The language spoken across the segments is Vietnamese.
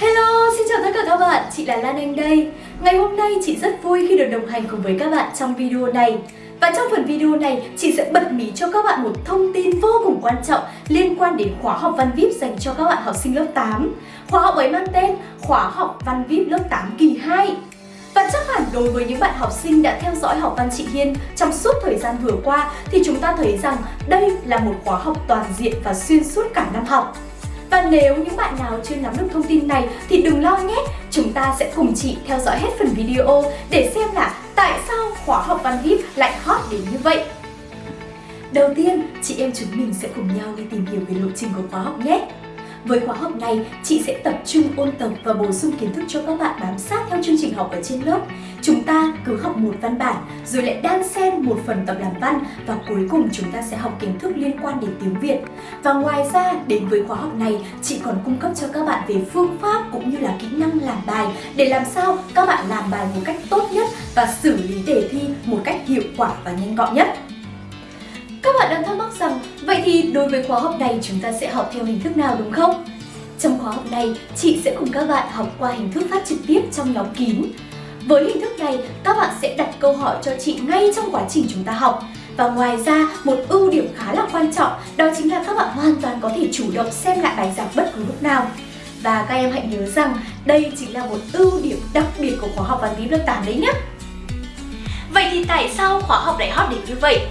Hello, xin chào tất cả các bạn, chị là Lan Anh đây. Ngày hôm nay chị rất vui khi được đồng hành cùng với các bạn trong video này. Và trong phần video này, chị sẽ bật mí cho các bạn một thông tin vô cùng quan trọng liên quan đến khóa học Văn VIP dành cho các bạn học sinh lớp 8 Khóa học ấy mang tên Khóa học Văn VIP lớp 8 kỳ 2 và chắc hẳn đối với những bạn học sinh đã theo dõi học văn chị Hiên trong suốt thời gian vừa qua thì chúng ta thấy rằng đây là một khóa học toàn diện và xuyên suốt cả năm học. Và nếu những bạn nào chưa nắm được thông tin này thì đừng lo nhé, chúng ta sẽ cùng chị theo dõi hết phần video để xem là tại sao khóa học văn VIP lại hot đến như vậy. Đầu tiên, chị em chúng mình sẽ cùng nhau đi tìm hiểu về lộ trình của khóa học nhé. Với khóa học này, chị sẽ tập trung ôn tập và bổ sung kiến thức cho các bạn bám sát theo chương trình học ở trên lớp. Chúng ta cứ học một văn bản, rồi lại đan xen một phần tập làm văn và cuối cùng chúng ta sẽ học kiến thức liên quan đến tiếng Việt. Và ngoài ra, đến với khóa học này, chị còn cung cấp cho các bạn về phương pháp cũng như là kỹ năng làm bài để làm sao các bạn làm bài một cách tốt nhất và xử lý đề thi một cách hiệu quả và nhanh gọn nhất. Các bạn đang thắc mắc rằng, vậy thì đối với khóa học này chúng ta sẽ học theo hình thức nào đúng không? Trong khóa học này, chị sẽ cùng các bạn học qua hình thức phát trực tiếp trong nhóm kín. Với hình thức này, các bạn sẽ đặt câu hỏi cho chị ngay trong quá trình chúng ta học. Và ngoài ra, một ưu điểm khá là quan trọng đó chính là các bạn hoàn toàn có thể chủ động xem lại bài giảng bất cứ lúc nào. Và các em hãy nhớ rằng đây chính là một ưu điểm đặc biệt của khóa học văn lý lớp 8 đấy nhé. Vậy thì tại sao khóa học lại hot đến như vậy?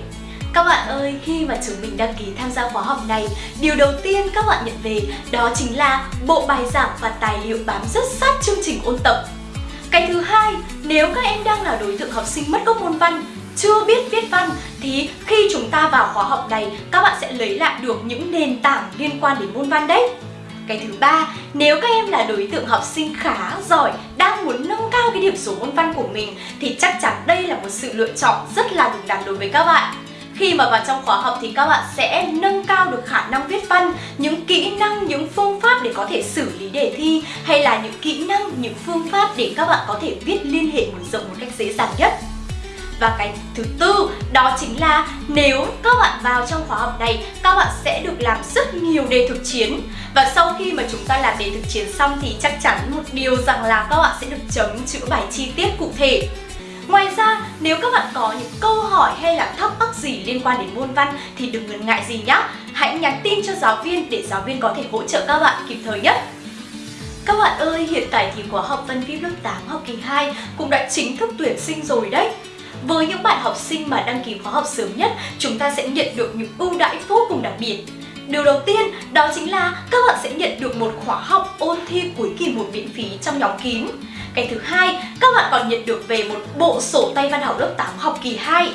Các bạn ơi, khi mà chúng mình đăng ký tham gia khóa học này, điều đầu tiên các bạn nhận về đó chính là bộ bài giảng và tài liệu bám rất sát chương trình ôn tập. Cái thứ hai, nếu các em đang là đối tượng học sinh mất gốc môn văn, chưa biết viết văn thì khi chúng ta vào khóa học này, các bạn sẽ lấy lại được những nền tảng liên quan đến môn văn đấy. Cái thứ ba, nếu các em là đối tượng học sinh khá giỏi, đang muốn nâng cao cái điểm số môn văn của mình thì chắc chắn đây là một sự lựa chọn rất là đúng đắn đối với các bạn. Khi mà vào trong khóa học thì các bạn sẽ nâng cao được khả năng viết văn, những kỹ năng, những phương pháp để có thể xử lý đề thi hay là những kỹ năng, những phương pháp để các bạn có thể viết liên hệ mở rộng một cách dễ dàng nhất. Và cái thứ tư đó chính là nếu các bạn vào trong khóa học này các bạn sẽ được làm rất nhiều đề thực chiến và sau khi mà chúng ta làm đề thực chiến xong thì chắc chắn một điều rằng là các bạn sẽ được chấm chữa bài chi tiết cụ thể Ngoài ra, nếu các bạn có những câu hỏi hay là thắc mắc gì liên quan đến môn văn thì đừng ngần ngại gì nhé. Hãy nhắn tin cho giáo viên để giáo viên có thể hỗ trợ các bạn kịp thời nhất. Các bạn ơi, hiện tại thì khóa học Văn Viết lớp 8 học kỳ 2 cũng đã chính thức tuyển sinh rồi đấy. Với những bạn học sinh mà đăng ký khóa học sớm nhất, chúng ta sẽ nhận được những ưu đãi vô cùng đặc biệt. Điều đầu tiên đó chính là các bạn sẽ nhận được một khóa học ôn thi cuối kỳ một miễn phí trong nhóm kín. Cái thứ hai, các bạn còn nhận được về một bộ sổ tay văn học lớp 8 học kỳ 2.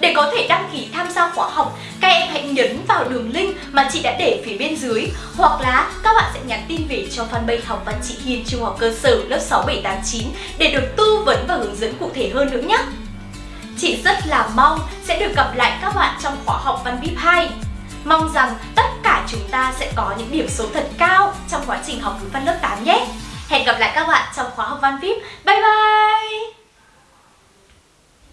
Để có thể đăng ký tham gia khóa học, các em hãy nhấn vào đường link mà chị đã để phía bên dưới hoặc là các bạn sẽ nhắn tin về cho fanpage học văn chị Hiền Trung học cơ sở lớp 6789 để được tư vấn và hướng dẫn cụ thể hơn nữa nhé. Chị rất là mong sẽ được gặp lại các bạn trong khóa học Văn VIP 2. Mong rằng tất cả chúng ta sẽ có những điểm số thật cao trong quá trình học ngữ văn lớp 8 nhé. Hẹn gặp lại các bạn trong khóa học Văn VIP. Bye bye!